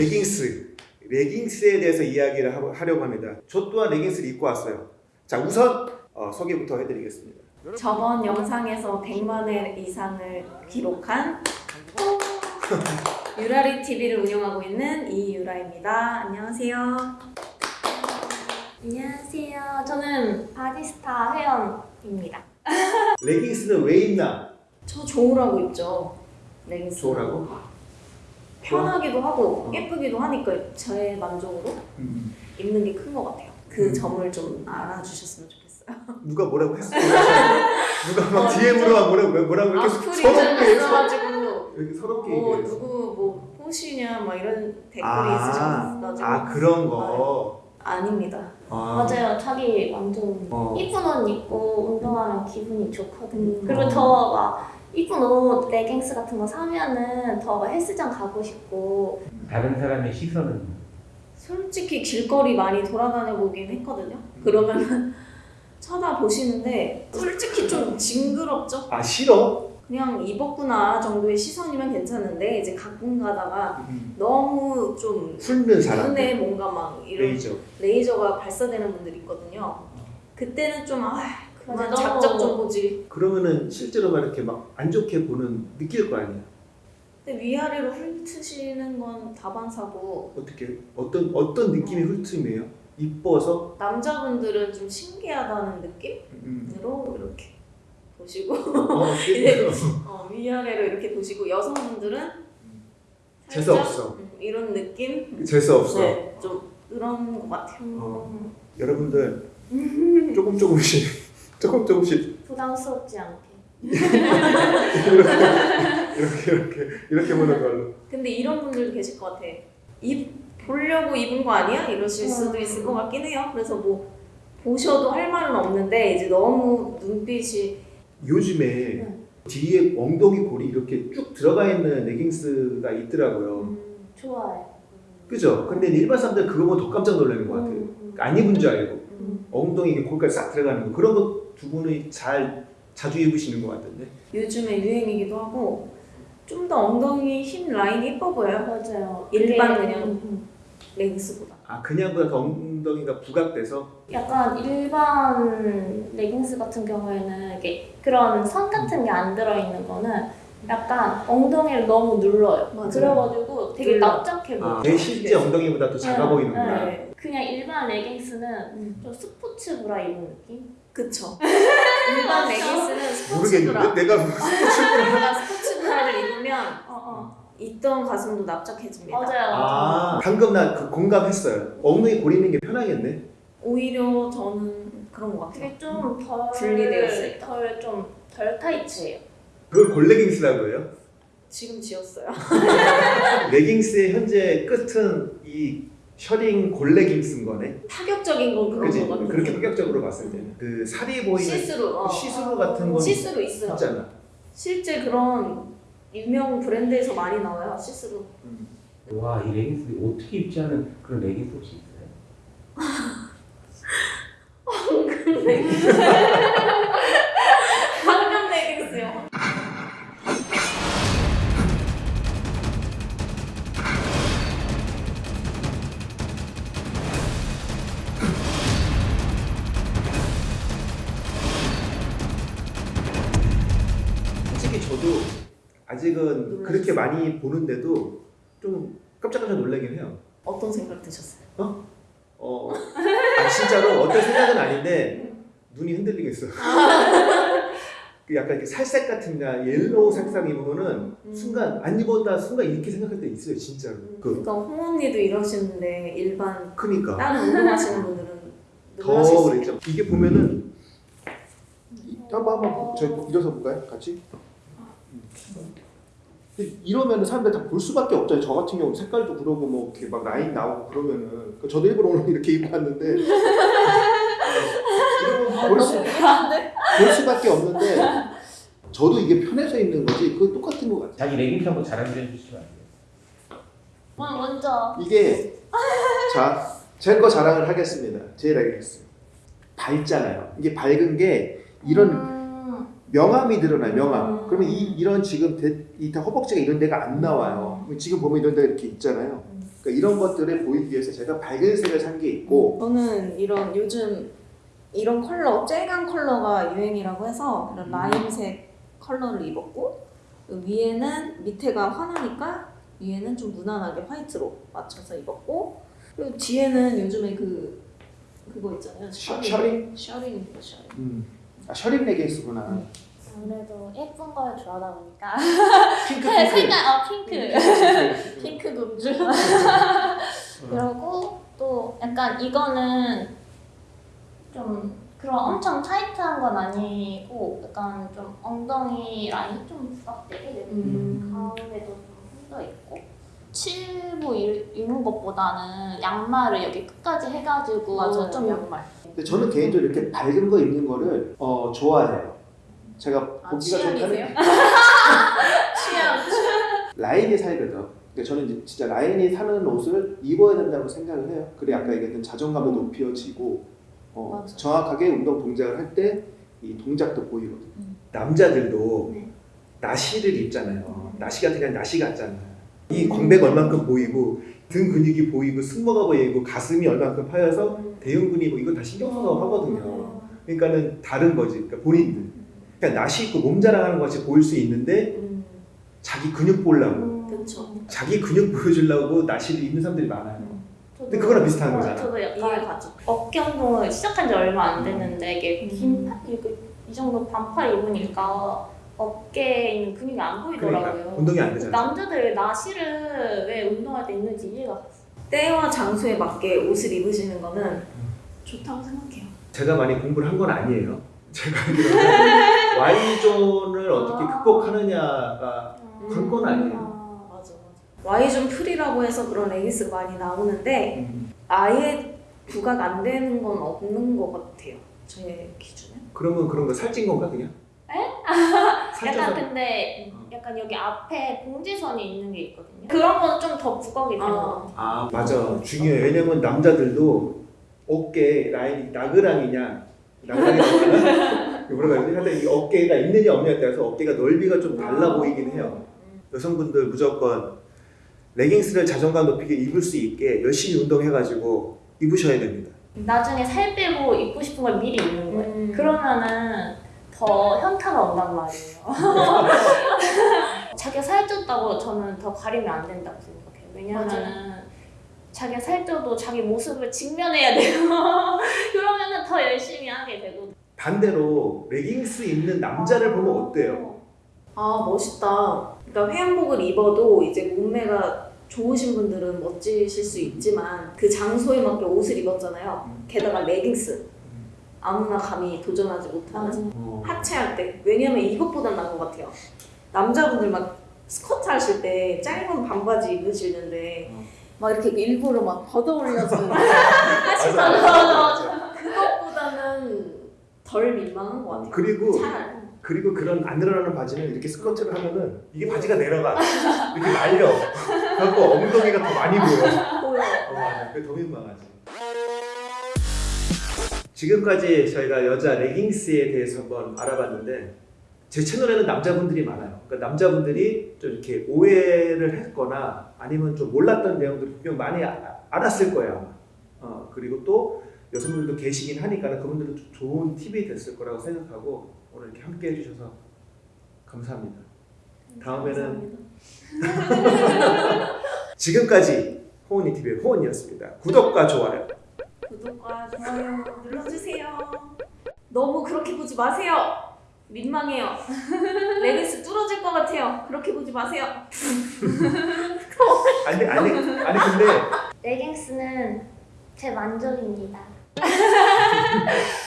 레깅스 레깅스에 대해서 이야기를 하- 하려고 합니다. 저 또한 레깅스를 입고 왔어요. 자 우선 어, 소개부터 해드리겠습니다. 저번 영상에서 100만 회 이상을 기록한 유라리 TV를 운영하고 있는 이유라입니다. 안녕하세요. 안녕하세요. 저는 바디스타 회원입니다. 레깅스는 왜 입나? 저 좋으라고 입죠. 레깅스. 좋으라고? 편하기도 하고 어. 예쁘기도 하니까 제 만족으로 음. 입는 게 큰 것 같아요. 그 음. 점을 좀 알아주셨으면 좋겠어요. 누가 뭐라고 했어? 누가 막 DM으로 뭐라고 뭐라고 이렇게 서럽게? 있어가지고 이렇게 서럽게 뭐 얘기했어. 누구 뭐 호시냐 막 이런 댓글이 아, 있으셔가지고 아 그런 거. 아 닙니다. 아, 맞아요. 자기 완전 어. 이쁜 옷 입고 운동하면 기분이 좋거든요. 음. 그리고 더막 이쁜 옷, 레깅스 같은 거 사면은 더막 헬스장 가고 싶고 다른 사람의 시선은 솔직히 길거리 많이 돌아다녀 보긴 했거든요. 그러면 쳐다보시는데 솔직히 좀 징그럽죠? 아 싫어? 그냥 입었구나 정도의 시선이면 괜찮은데 이제 가끔 가다가 음. 너무 좀 훑는 사람. 눈에 뭔가 막 이런 레이저. 레이저가 발사되는 분들이 있거든요. 그때는 좀 아, 맞아, 작작 좀 보지. 그러면은 실제로 막 이렇게 막 안 좋게 보는 느낄 거 아니야. 근데 위아래로 훑으시는 건 다반사고 어떻게 어떤 어떤 느낌이 훑음이에요? 이뻐서 남자분들은 좀 신기하다는 느낌으로 음. 이렇게 보시고 어, 이제 어, 위아래로 이렇게 보시고 여성분들은 재수 살짝, 없어. 음, 이런 느낌? 재수 없어. 네, 좀 그런 것 같아요. 어. 여러분들 조금 조금씩 조금 조금씩 부담스럽지 않게. 이렇게 이렇게 이렇게 보는 걸로. 근데 이런 분들도 계실 것 같아. 입 보려고 입은 거 아니야? 이러실 수도 음. 있을 것 같긴 해요. 그래서 뭐 보셔도 할 말은 없는데 이제 너무 눈빛이 요즘에 네. 뒤에 엉덩이 골이 이렇게 쭉 들어가 있는 레깅스가 있더라고요. 음, 좋아요. 그죠? 근데 일반 사람들 그거 보면 더 깜짝 놀라는 것 같아요. 음, 안 입은 줄 알고 음. 엉덩이 이게 골까지 싹 들어가는 거 그런 거 두 분이 잘 자주 입으시는 것 같던데. 요즘에 유행이기도 하고 좀 더 엉덩이 힙 라인이 예뻐 보여요. 맞아요. 일반 그게, 그냥. 음, 음. 레깅스보다. 아 그냥보다 더 엉덩이가 부각돼서 약간 일반 레깅스 같은 경우에는 이게 그런 선 같은 게 안 들어있는 거는 약간 엉덩이를 너무 눌러요. 맞아요. 그래가지고 되게 눌러. 납작해 보여. 아, 내 실제 엉덩이보다 더 작아 네, 보이는구나. 네. 그냥 일반 레깅스는 음. 좀 스포츠 브라 입은 느낌? 그쵸. 일반 레깅스는 스포츠 브라. 모르겠는데 내가 무슨 내가 스포츠 브라를 입으면 어, 어. 있던 가슴도 납작해집니다. 맞아요. 아 방금 나 그 공감했어요. 엉덩이 골 있는 게 편하겠네. 오히려 저는 그런 것 같아요. 되게 좀덜 분리되어 있으니까. 덜좀 덜 타이트해요. 그걸 골레깅스라고 해요. 지금 지었어요. 레깅스의 현재 끝은 이 셔링 골레깅스인 거네. 파격적인 건 그런? 것 같아요. 그렇게 파격적으로 봤을 때는 그 살이 보이는 시스루. 어. 시스루 같은 건 시스루 있어요. 있잖아. 실제 그런 유명 브랜드에서 많이 나와요. 시스루. 와이 레깅스 어떻게 입지 않은 그런 레깅스 혹시 있어요? 황금 아직은? 그렇게 많이 보는데도 좀 깜짝깜짝 놀라긴 해요. 어떤 생각 드셨어요? 어, 아 진짜로 어떤 생각은 아닌데 눈이 흔들리겠어. 그 약간 이렇게 살색 같은 나 yellow 색상 입으면은 음. 순간 안 입었다 순간 이렇게 생각할 때 있어요 진짜로. 그 그러니까 홍 언니도 이러시는데 일반 크니까 다른 운동하시는 분들은 더 그랬죠. 이게 보면은 이- 한번 한번 저희 일어서 볼까요? 같이. 근데 이러면은 사람들 다 볼 수밖에 없잖아요. 저 같은 경우 색깔도 그러고 뭐 이렇게 막 라인 나오고 그러면은 그 저도 일부러 오늘 이렇게 입고 왔는데 이러면 볼, 수, 볼 수밖에 없는데 저도 이게 편해서 입는 거지 그거 똑같은 것 같아요. 자기 레깅스 한번 자랑 좀 해주시면 안 돼요? 어, 먼저 이게 자, 제 거 자랑을 하겠습니다. 제 레깅스 밝잖아요. 이게 밝은 게 이런 음, 명암이 드러나요. 명암. 음. 그러면 이 이런 지금 대, 이다 허벅지가 이런 데가 안 나와요. 지금 보면 이런 데가 이렇게 있잖아요. 음. 그러니까 이런 것들을 보이기 위해서 제가 밝은 색을 산 게 있고 저는 이런 요즘 이런 컬러 쨍한 컬러가 유행이라고 해서 그런 라임색 컬러를 입었고 그 위에는 밑에가 환하니까 위에는 좀 무난하게 화이트로 맞춰서 입었고 그리고 뒤에는 요즘에 그 그거 있잖아요 셔- 셔링 셔링입니다 셔링 음. 아, 셔링 레깅스구나. 음. 아무래도 예쁜 걸 좋아하다 보니까 핑크 네, 핑크. 색깔 어 핑크 핑크. 핑크 금주 그리고 또 약간 이거는 좀 그런 엄청 타이트한 건 아니고 약간 좀 엉덩이 라인 좀 부각되게 되는 음. 가운데도 좀펴 있고 일- 입는 것보다는 양말을 여기 끝까지 해가지고 맞아요 좀 양말 근데 저는 개인적으로 이렇게 밝은 거 입는 거를 어, 좋아해요. 제가 아, 보기가 좋다는? 취향 라인이 살거든. 근데 저는 이제 진짜 라인이 사는 옷을 입어야 된다고 생각을 해요. 그래 아까 얘기했던 자존감도 높여지고 어, 맞아. 정확하게 운동 동작을 할 때 이 동작도 보이거든. 음. 남자들도 네. 나시를 입잖아요. 나시가 그냥 나시 같잖아요. 이 광배가 얼만큼 보이고 등 근육이 보이고 승모가 보이고 가슴이 얼만큼 파여서 대흉근이 뭐 이거 다 신경 써서 하거든요. 그러니까는 다른 거지. 그러니까 본인들. 그러니까 나시 있고 몸 자랑하는 것이 보일 수 있는데 음, 자기 근육 보려고 그쵸. 자기 근육 보여주려고 나시를 입는 사람들이 많아요. 근데 그거랑 비슷한 거잖아. 저도 약간 가죠 어깨 운동을 시작한 지 얼마 안 됐는데 이게 음. 긴 팔, 이거 이 정도 반팔 입으니까 어깨에 있는 근육이 안 보이더라고요. 그러니까 운동이 안 되잖아. 남자들 나시를 왜 운동할 때 입는지 이해가 갔어요. 때와 장소에 맞게 옷을 입으시는 거는 좋다고 생각해요 제가 많이 공부를 한 건 아니에요. 제가 Y존을 어떻게 아. 극복하느냐가 관건 아니에요. 아, 맞아 맞아 Y존 풀이라고 해서 그런 레깅스가 많이 나오는데 아예 부각 안 되는 건 없는 것 같아요 제 기준에 그러면 그런 거 살찐 건가 그냥? 약간 살쪄서 근데 어. 약간 여기 앞에 공지선이 있는 게 있거든요. 그런 건 좀 더 부각이 되는 것 같아요. 아 맞아 중요해 왜냐면 남자들도 어깨 라인이 나그랑이냐 나그랑이 뭐라 그러지? 하여튼 이 어깨가 있느냐 없느냐에 따라서 어깨가 넓이가 좀 달라 보이긴 해요 여성분들 무조건 레깅스를 자존감 높이게 입을 수 있게 열심히 운동해가지고 입으셔야 됩니다 나중에 살 빼고 입고 싶은 걸 미리 입는 거예요. 음. 그러면은 더 현타가 온단 말이에요. 자기가 살쪘다고 저는 더 가리면 안 된다고 생각해요. 왜냐면은 자기가 살쪄도 자기 모습을 직면해야 돼요. 그러면은 더 열심히 하게 되고. 반대로 레깅스 입는 남자를 보면 어때요? 아 멋있다. 그러니까 회원복을 입어도 이제 몸매가 좋으신 분들은 멋지실 수 있지만 그 장소에 맞게 옷을 입었잖아요. 게다가 레깅스. 아무나 감히 도전하지 못하는 어. 하체할 때 왜냐면 이것보단 나은 것 같아요. 남자분들 막 스쿼트 하실 때 짧은 반바지 입으시는데 어. 막 이렇게 일부러 막 걷어 올려주는. 그것보다는 덜 민망한 것 같아요. 그리고 차라리. 그리고 그런 안 늘어나는 바지는 이렇게 스커트를 하면은 이게 바지가 내려가 이렇게 말려 그래갖고 엉덩이가 더 많이 보여 보여. 어, 맞아. 그게 더 민망하지 지금까지 저희가 여자 레깅스에 대해서 한번 알아봤는데 제 채널에는 남자분들이 많아요 그러니까 남자분들이 좀 이렇게 오해를 했거나 아니면 좀 몰랐던 내용들을 분명 많이 아- 알았을 거예요. 어, 그리고 또 여성분들도 계시긴 하니까 그분들은 좀 좋은 팁이 됐을 거라고 생각하고 오늘 이렇게 함께 해주셔서 감사합니다. 다음에는 지금까지 호은이 TV의 호은이었습니다. 구독과 좋아요. 구독과 좋아요 눌러주세요. 너무 그렇게 보지 마세요. 민망해요. 레깅스 뚫어질 것 같아요. 그렇게 보지 마세요. 아니 아니 아니 근데 레깅스는 제 만족입니다.